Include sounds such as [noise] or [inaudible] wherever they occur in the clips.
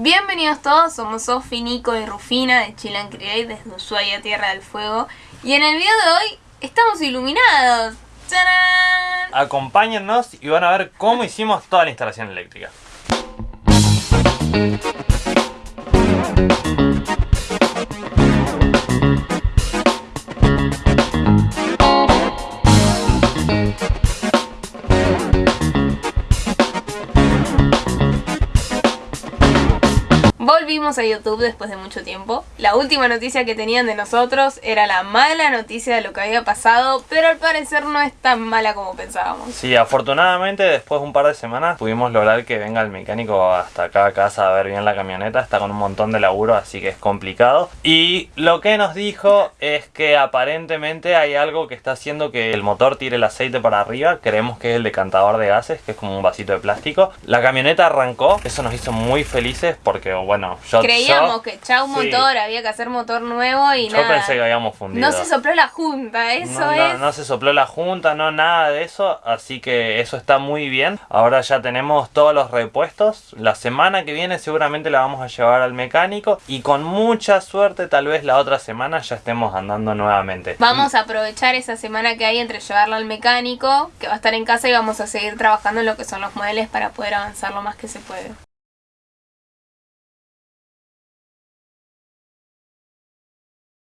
Bienvenidos todos, somos Sofi, Nico y Rufina de Chill and Create desde Ushuaia, Tierra del Fuego. Y en el video de hoy estamos iluminados. ¡Tarán! Acompáñennos y van a ver cómo hicimos toda la instalación eléctrica. A YouTube después de mucho tiempo. La última noticia que tenían de nosotros era la mala noticia de lo que había pasado, pero al parecer no es tan mala como pensábamos. Sí, afortunadamente después de un par de semanas pudimos lograr que venga el mecánico hasta acá a casa a ver bien la camioneta. Está con un montón de laburo, así que es complicado. Y lo que nos dijo es que aparentemente hay algo que está haciendo que el motor tire el aceite para arriba. Creemos que es el decantador de gases, que es como un vasito de plástico. La camioneta arrancó, eso nos hizo muy felices porque, bueno, yo... Creíamos yo- que chau sí. motor, había que hacer motor nuevo y Yo nada. pensé que habíamos fundido. no se sopló la junta, eso no, no, se sopló la junta, no nada de eso, así que eso está muy bien. Ahora ya tenemos todos los repuestos. La semana que viene seguramente la vamos a llevar al mecánico y con mucha suerte tal vez la otra semana ya estemos andando nuevamente. Vamos a aprovechar esa semana que hay entre llevarla al mecánico, que va a estar en casa y vamos a seguir trabajando en lo que son los muebles para poder avanzar lo más que se puede.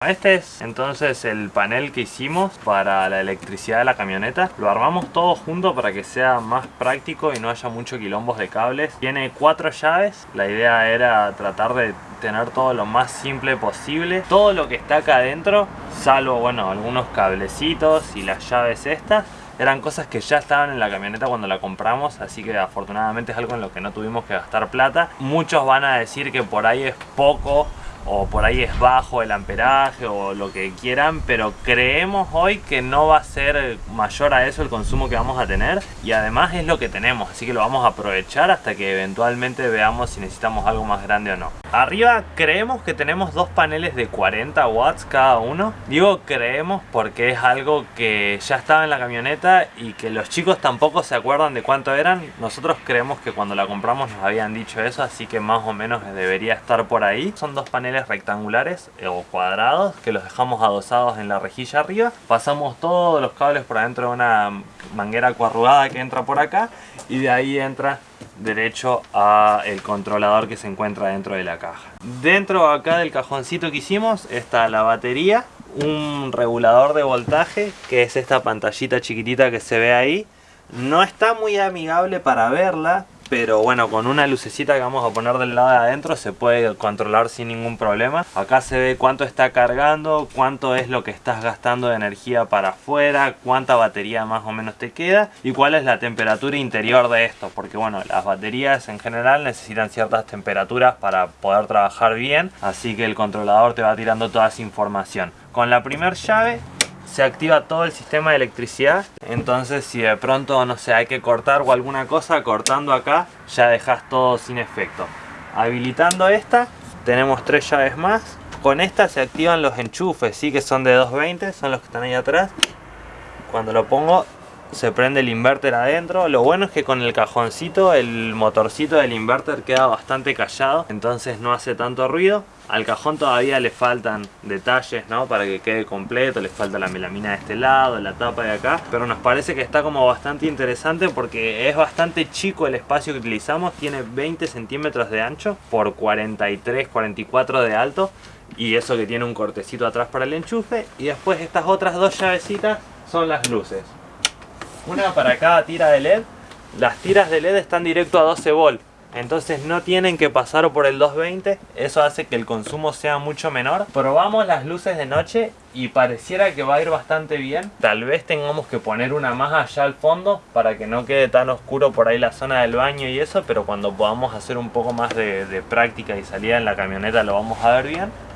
Este es entonces el panel que hicimos para la electricidad de la camioneta. Lo armamos todo junto para que sea más práctico y no haya mucho quilombos de cables. Tiene cuatro llaves. La idea era tratar de tener todo lo más simple posible. Todo lo que está acá adentro, salvo bueno, algunos cablecitos y las llaves estas. Eran cosas que ya estaban en la camioneta cuando la compramos, así que afortunadamente es algo en lo que no tuvimos que gastar plata. Muchos van a decir que por ahí es poco o por ahí es bajo el amperaje o lo que quieran, pero creemos hoy que no va a ser mayor a eso el consumo que vamos a tener y además es lo que tenemos, así que lo vamos a aprovechar hasta que eventualmente veamos si necesitamos algo más grande o no. Arriba creemos que tenemos dos paneles de 40 watts cada uno. Digo creemos porque es algo que ya estaba en la camioneta y que los chicos tampoco se acuerdan de cuánto eran. Nosotros creemos que cuando la compramos nos habían dicho eso, así que más o menos debería estar por ahí. Son dos paneles rectangulares eh, o cuadrados que los dejamos adosados en la rejilla arriba. Pasamos todos los cables por adentro de una manguera coarrugada que entra por acá y de ahí entra derecho a el controlador que se encuentra dentro de la caja. Dentro acá del cajoncito que hicimos está la batería, un regulador de voltaje que es esta pantallita chiquitita que se ve ahí. No está muy amigable para verla, pero bueno, con una lucecita que vamos a poner del lado de adentro se puede controlar sin ningún problema. Acá se ve cuánto está cargando, cuánto es lo que estás gastando de energía para afuera, cuánta batería más o menos te queda y cuál es la temperatura interior de esto. Porque bueno, las baterías en general necesitan ciertas temperaturas para poder trabajar bien, así que el controlador te va tirando toda esa información. Con la primera llave se activa todo el sistema de electricidad entonces si de pronto no sé hay que cortar o alguna cosa cortando acá ya dejas todo sin efecto. Habilitando esta tenemos tres llaves más. Con esta se activan los enchufes sí que son de 220 son los que están ahí atrás. Cuando lo pongo se prende el inverter adentro. Lo bueno es que con el cajoncito el motorcito del inverter queda bastante callado entonces no hace tanto ruido al cajón todavía le faltan detalles ¿no? para que quede completo le falta la melamina de este lado la tapa de acá pero nos parece que está como bastante interesante porque es bastante chico el espacio que utilizamos tiene 20 centímetros de ancho por 43 44 de alto y eso que tiene un cortecito atrás para el enchufe y después estas otras dos llavecitas son las luces una para cada tira de LED. Las tiras de LED están directo a 12 volt. Entonces no tienen que pasar por el 220. Eso hace que el consumo sea mucho menor. Probamos las luces de noche y pareciera que va a ir bastante bien. Tal vez tengamos que poner una más allá al fondo para que no quede tan oscuro por ahí la zona del baño y eso. Pero cuando podamos hacer un poco más de, práctica y salida en la camioneta lo vamos a ver bien.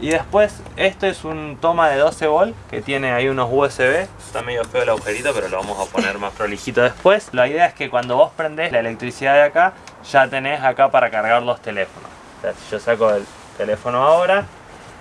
Y después, este es un toma de 12 volt que tiene ahí unos USB. Está medio feo el agujerito, pero lo vamos a poner más prolijito después. La idea es que cuando vos prendés la electricidad de acá, ya tenés acá para cargar los teléfonos. O si yo saco el teléfono ahora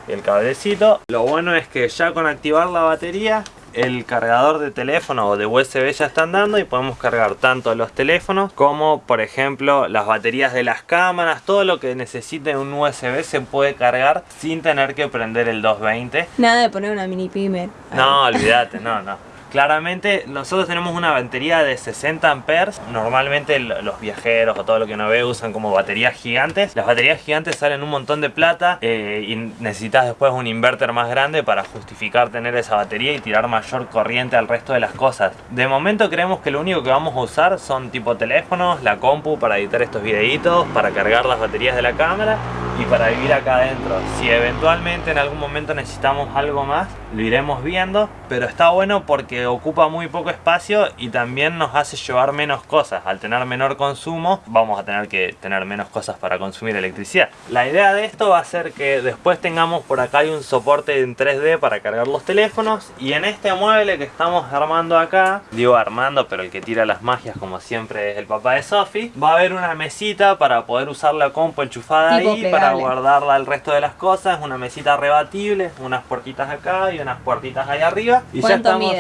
y el cablecito, lo bueno es que ya con activar la batería, el cargador de teléfono o de USB ya está andando y podemos cargar tanto los teléfonos como por ejemplo las baterías de las cámaras, todo lo que necesite un USB se puede cargar sin tener que prender el 220. Nada de poner una mini pimer. No, olvídate, no, no. Claramente nosotros tenemos una batería de 60 amperes. Normalmente los viajeros o todo lo que uno ve usan como baterías gigantes. Las baterías gigantes salen un montón de plata eh, Y necesitas después un inverter más grande para justificar tener esa batería Y tirar mayor corriente al resto de las cosas. De momento creemos que lo único que vamos a usar son tipo teléfonos, la compu para editar estos videitos Para cargar las baterías de la cámara y para vivir acá adentro. Si eventualmente en algún momento necesitamos algo más, lo iremos viendo, pero está bueno porque ocupa muy poco espacio y también nos hace llevar menos cosas. Al tener menor consumo, vamos a tener que tener menos cosas para consumir electricidad. La idea de esto va a ser que después tengamos por acá hay un soporte en 3D para cargar los teléfonos y en este mueble que estamos armando acá, digo armando, pero el que tira las magias como siempre es el papá de Sophie, va a haber una mesita para poder usar la compu enchufada ahí para guardarla el resto de las cosas, una mesita rebatible, unas puertitas acá y unas puertitas ahí arriba. Y ya estamos.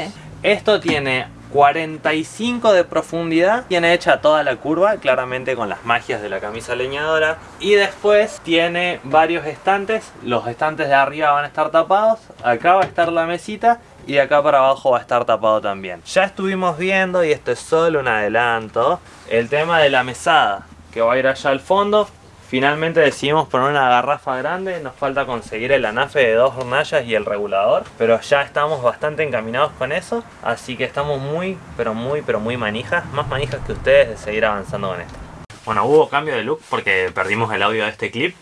Esto tiene 45 de profundidad tiene hecha toda la curva claramente con las magias de la camisa leñadora y después tiene varios estantes los estantes de arriba van a estar tapados acá va a estar la mesita y acá para abajo va a estar tapado también. Ya estuvimos viendo y esto es solo un adelanto el tema de la mesada que va a ir allá al fondo Finalmente decidimos poner una garrafa grande, nos falta conseguir el anafe de dos hornallas y el regulador, pero ya estamos bastante encaminados con eso, así que estamos muy, pero muy, pero muy manijas, más manijas que ustedes de seguir avanzando con esto. Bueno, hubo cambio de look porque perdimos el audio de este clip,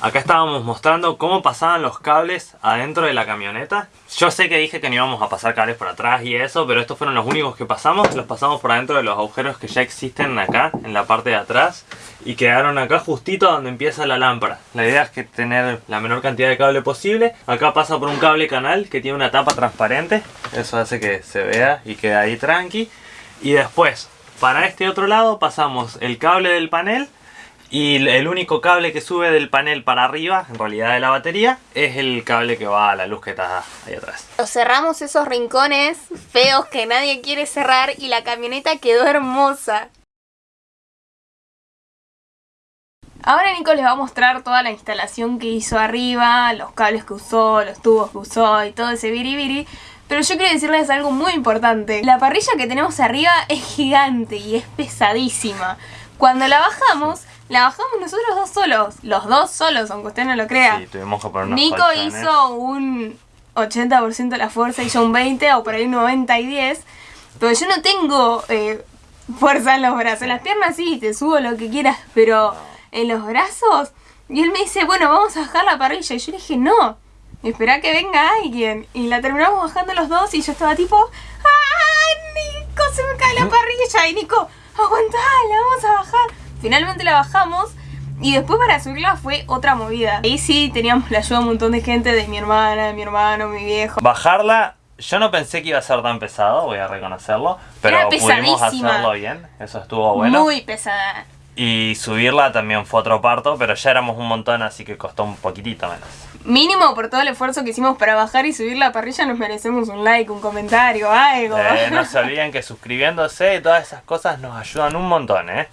Acá estábamos mostrando cómo pasaban los cables adentro de la camioneta. Yo sé que dije que no íbamos a pasar cables por atrás y eso, pero estos fueron los únicos que pasamos. Los pasamos por adentro de los agujeros que ya existen acá, en la parte de atrás. Y quedaron acá justito donde empieza la lámpara. La idea es que tener la menor cantidad de cable posible. Acá pasa por un cable canal que tiene una tapa transparente. Eso hace que se vea y quede ahí tranqui. Y después, para este otro lado pasamos el cable del panel y el único cable que sube del panel para arriba, en realidad de la batería, es el cable que va a la luz que está ahí atrás. Cerramos esos rincones feos que nadie quiere cerrar y la camioneta quedó hermosa. Ahora Nico les va a mostrar toda la instalación que hizo arriba, los cables que usó, los tubos que usó y todo ese biribiri. Pero yo quiero decirles algo muy importante. La parrilla que tenemos arriba es gigante y es pesadísima. Cuando la bajamos, la bajamos nosotros dos solos. Los dos solos, aunque usted no lo crea. Sí, tuvimos que poner Nico hizo un 80% de la fuerza y yo un 20 o por ahí un 90 y 10. Pero yo no tengo eh, fuerza en los brazos. En las piernas sí, te subo lo que quieras, pero en los brazos... Y él me dice, bueno, vamos a bajar la parrilla. Y yo le dije, no, espera que venga alguien. Y la terminamos bajando los dos y yo estaba tipo, ¡ay, Nico, se me cae la parrilla! Y Nico, aguantala, vamos a bajar. Finalmente la bajamos y después para subirla fue otra movida. Ahí sí teníamos la ayuda de un montón de gente, de mi hermana, de mi hermano, mi viejo. Bajarla, yo no pensé que iba a ser tan pesado, voy a reconocerlo. Pero pudimos hacerlo bien, eso estuvo bueno. Muy pesada. Y subirla también fue otro parto, pero ya éramos un montón, así que costó un poquitito menos. Mínimo por todo el esfuerzo que hicimos para bajar y subir la parrilla nos merecemos un like, un comentario, algo. Eh, [laughs] no se olviden que suscribiéndose y todas esas cosas nos ayudan un montón, ¿eh?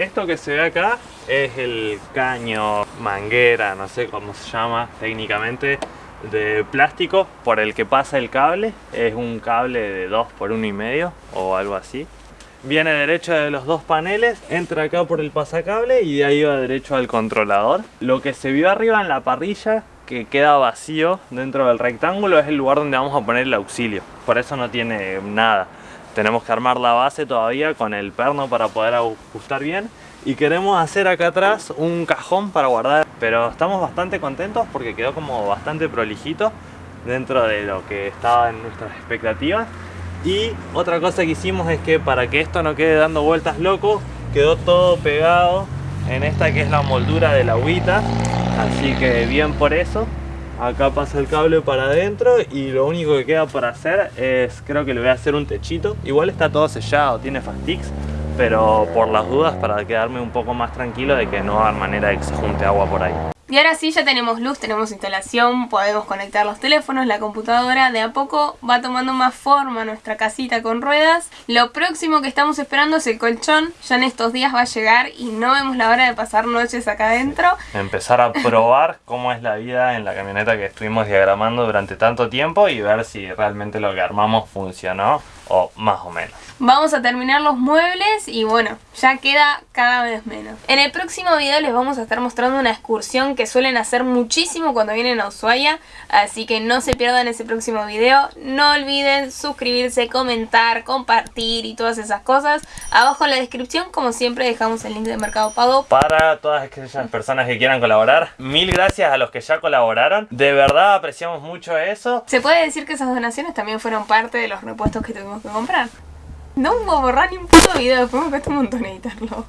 Esto que se ve acá es el caño, manguera, no sé cómo se llama técnicamente, de plástico por el que pasa el cable. Es un cable de 2 por 1 y medio o algo así. Viene derecho de los dos paneles, entra acá por el pasacable y de ahí va derecho al controlador. Lo que se vio arriba en la parrilla que queda vacío dentro del rectángulo es el lugar donde vamos a poner el auxilio. Por eso no tiene nada. Tenemos que armar la base todavía con el perno para poder ajustar bien. Y queremos hacer acá atrás un cajón para guardar. Pero estamos bastante contentos porque quedó como bastante prolijito dentro de lo que estaba en nuestras expectativas. Y otra cosa que hicimos es que para que esto no quede dando vueltas loco, quedó todo pegado en esta que es la moldura de la agüita. Así que bien por eso. Acá pasa el cable para adentro y lo único que queda por hacer es, creo que le voy a hacer un techito. Igual está todo sellado, tiene Fastix, pero por las dudas para quedarme un poco más tranquilo de que no va a haber manera de que se junte agua por ahí. Y ahora sí, ya tenemos luz, tenemos instalación, podemos conectar los teléfonos, la computadora. De a poco va tomando más forma nuestra casita con ruedas. Lo próximo que estamos esperando es el colchón. Ya en estos días va a llegar y no vemos la hora de pasar noches acá adentro. Empezar a [laughs] probar cómo es la vida en la camioneta que estuvimos diagramando durante tanto tiempo y ver si realmente lo que armamos funcionó o más o menos. Vamos a terminar los muebles y bueno, ya queda cada vez menos. En el próximo video les vamos a estar mostrando una excursión que suelen hacer muchísimo cuando vienen a Ushuaia, así que no se pierdan ese próximo video. No olviden suscribirse, comentar, compartir y todas esas cosas. Abajo en la descripción, como siempre, dejamos el link de Mercado Pago. Para todas aquellas personas que quieran colaborar, mil gracias a los que ya colaboraron. De verdad apreciamos mucho eso. Se puede decir que esas donaciones también fueron parte de los repuestos que tuvimos que comprar. No hubo borrar ni un puto video, después me cuesta un montón editarlo.